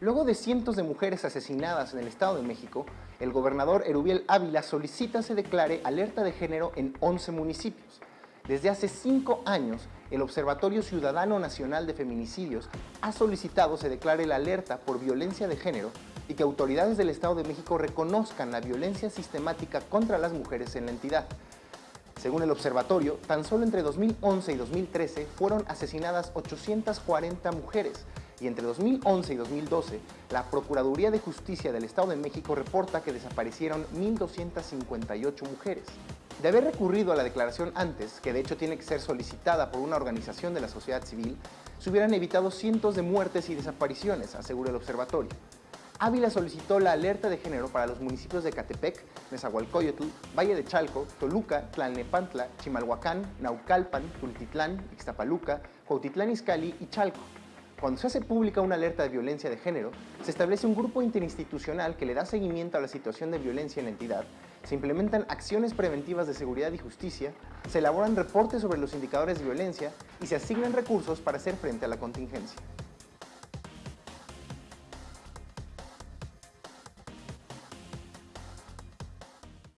Luego de cientos de mujeres asesinadas en el Estado de México, el gobernador Erubiel Ávila solicita se declare alerta de género en 11 municipios. Desde hace cinco años, el Observatorio Ciudadano Nacional de Feminicidios ha solicitado se declare la alerta por violencia de género y que autoridades del Estado de México reconozcan la violencia sistemática contra las mujeres en la entidad. Según el observatorio, tan solo entre 2011 y 2013 fueron asesinadas 840 mujeres, y entre 2011 y 2012, la Procuraduría de Justicia del Estado de México reporta que desaparecieron 1.258 mujeres. De haber recurrido a la declaración antes, que de hecho tiene que ser solicitada por una organización de la sociedad civil, se hubieran evitado cientos de muertes y desapariciones, asegura el observatorio. Ávila solicitó la alerta de género para los municipios de Catepec, Nezahualcóyotl, Valle de Chalco, Toluca, Tlalnepantla, Chimalhuacán, Naucalpan, Tultitlán, Ixtapaluca, Cuautitlán Izcalli y Chalco. Cuando se hace pública una alerta de violencia de género, se establece un grupo interinstitucional que le da seguimiento a la situación de violencia en la entidad, se implementan acciones preventivas de seguridad y justicia, se elaboran reportes sobre los indicadores de violencia y se asignan recursos para hacer frente a la contingencia.